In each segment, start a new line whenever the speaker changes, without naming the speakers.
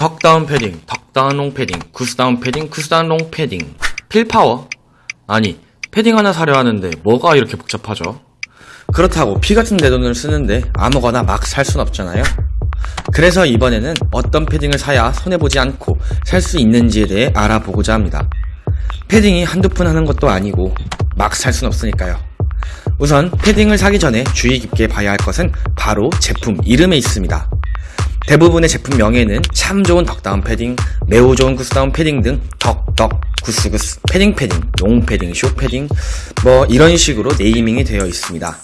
덕 다운 패딩, 덕 다운 롱 패딩, 구스 다운 패딩, 구스 다운 롱 패딩. fill power? 아니, 패딩 하나 사려 하는데 뭐가 이렇게 복잡하죠? 그렇다고 피 같은 내 돈을 쓰는데 아무거나 막 살 순 없잖아요. 그래서 이번에는 어떤 패딩을 사야 손해보지 않고 살 수 있는지에 대해 알아보고자 합니다. 패딩이 한두 푼 하는 것도 아니고 막 살 순 없으니까요. 우선 패딩을 사기 전에 주의 깊게 봐야 할 것은 바로 제품 이름에 있습니다. 대부분의 제품 명에는 참 좋은 덕다운 패딩, 매우 좋은 구스다운 패딩 등 덕덕, 구스구스, 패딩 패딩, 롱 패딩, 숏 패딩 뭐 이런 식으로 네이밍이 되어 있습니다.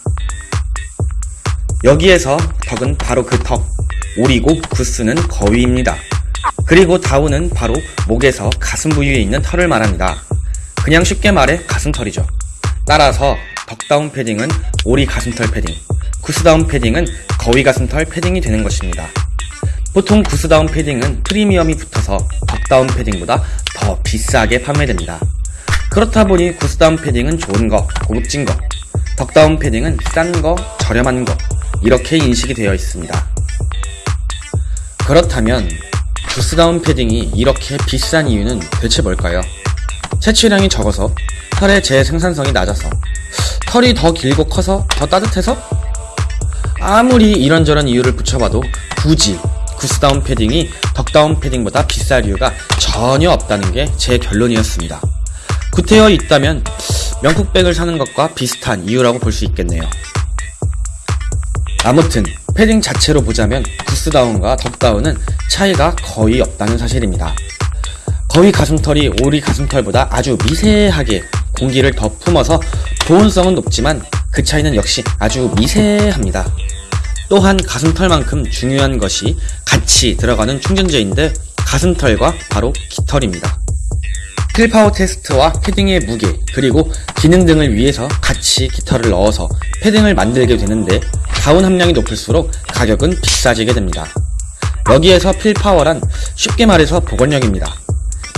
여기에서 덕은 바로 그 덕, 오리고 구스는 거위입니다. 그리고 다운은 바로 목에서 가슴 부위에 있는 털을 말합니다. 그냥 쉽게 말해 가슴털이죠. 따라서 덕다운 패딩은 오리 가슴털 패딩, 구스다운 패딩은 거위 가슴털 패딩이 되는 것입니다. 보통 구스다운 패딩은 프리미엄이 붙어서 덕다운 패딩보다 더 비싸게 판매됩니다. 그렇다 보니 구스다운 패딩은 좋은 거, 고급진 거, 덕다운 패딩은 싼 거, 저렴한 거, 이렇게 인식이 되어 있습니다. 그렇다면 구스다운 패딩이 이렇게 비싼 이유는 대체 뭘까요? 채취량이 적어서 털의 재생산성이 낮아서 털이 더 길고 커서 더 따뜻해서 아무리 이런저런 이유를 붙여봐도 굳이 구스다운 패딩이 덕다운 패딩보다 비쌀 이유가 전혀 없다는 게 제 결론이었습니다. 구태여 있다면 명품백을 사는 것과 비슷한 이유라고 볼 수 있겠네요. 아무튼 패딩 자체로 보자면 구스다운과 덕다운은 차이가 거의 없다는 사실입니다. 거위 가슴털이 오리 가슴털보다 아주 미세하게 공기를 더 품어서 보온성은 높지만 그 차이는 역시 아주 미세합니다. 또한 가슴털만큼 중요한 것이 같이 들어가는 충전재인데 가슴털과 바로 깃털입니다. 필파워 테스트와 패딩의 무게 그리고 기능 등을 위해서 같이 깃털을 넣어서 패딩을 만들게 되는데 다운 함량이 높을수록 가격은 비싸지게 됩니다. 여기에서 필파워란 쉽게 말해서 복원력입니다.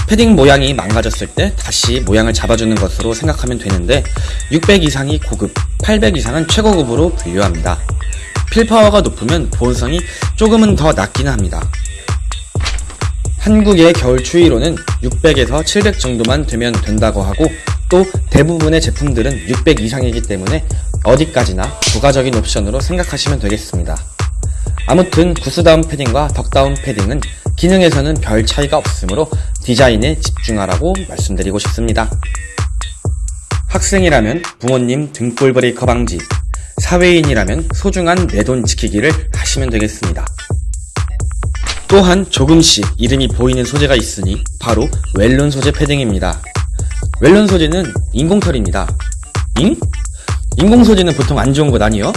패딩 모양이 망가졌을 때 다시 모양을 잡아주는 것으로 생각하면 되는데 600 이상이 고급, 800 이상은 최고급으로 분류합니다. 필파워가 높으면 보온성이 조금은 더 낮기는 합니다. 한국의 겨울 추위로는 600에서 700 정도만 되면 된다고 하고 또 대부분의 제품들은 600 이상이기 때문에 어디까지나 부가적인 옵션으로 생각하시면 되겠습니다. 아무튼 구스다운 패딩과 덕다운 패딩은 기능에서는 별 차이가 없으므로 디자인에 집중하라고 말씀드리고 싶습니다. 학생이라면 부모님 등골 브레이커 방지, 사회인이라면 소중한 내 돈 지키기를 하시면 되겠습니다. 또한 조금씩 이름이 보이는 소재가 있으니 바로 웰론 소재 패딩입니다. 웰론 소재는 인공털입니다. 잉? 인공 소재는 보통 안 좋은 것 아니요?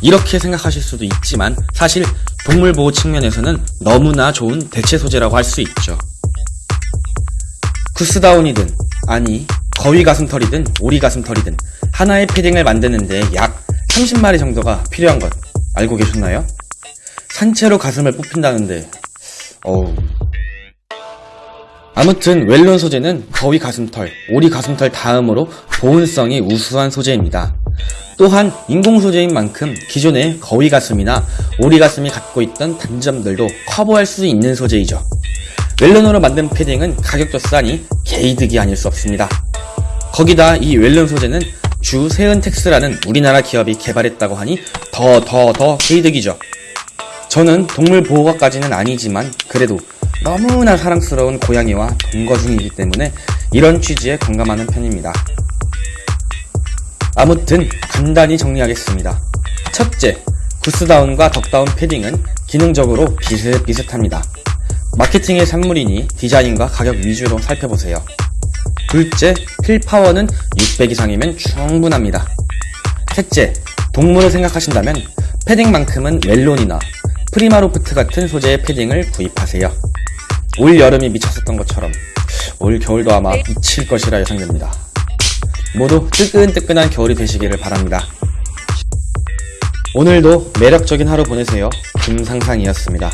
이렇게 생각하실 수도 있지만 사실 동물보호 측면에서는 너무나 좋은 대체 소재라고 할 수 있죠. 구스다운이든 아니 거위 가슴털이든 오리 가슴털이든 하나의 패딩을 만드는데 약 30마리 정도가 필요한 것 알고 계셨나요? 산채로 가슴을 뽑힌다는데 어우 아무튼 웰론 소재는 거위 가슴털, 오리 가슴털 다음으로 보온성이 우수한 소재입니다. 또한 인공 소재인 만큼 기존의 거위 가슴이나 오리 가슴이 갖고 있던 단점들도 커버할 수 있는 소재이죠. 웰론으로 만든 패딩은 가격도 싸니 개이득이 아닐 수 없습니다. 거기다 이 웰론 소재는 주 세은텍스라는 우리나라 기업이 개발했다고 하니 더 더 더 개이득이죠. 저는 동물 보호가까지는 아니지만 그래도 너무나 사랑스러운 고양이와 동거 중이기 때문에 이런 취지에 공감하는 편입니다. 아무튼 간단히 정리하겠습니다. 첫째, 구스다운과 덕다운 패딩은 기능적으로 비슷비슷합니다. 마케팅의 산물이니 디자인과 가격 위주로 살펴보세요. 둘째, 필파워는 600 이상이면 충분합니다. 셋째, 동물을 생각하신다면 패딩만큼은 웰론이나 프리마로프트 같은 소재의 패딩을 구입하세요. 올 여름이 미쳤었던 것처럼 올 겨울도 아마 미칠 것이라 예상됩니다. 모두 뜨끈뜨끈한 겨울이 되시기를 바랍니다. 오늘도 매력적인 하루 보내세요. 김상상이었습니다.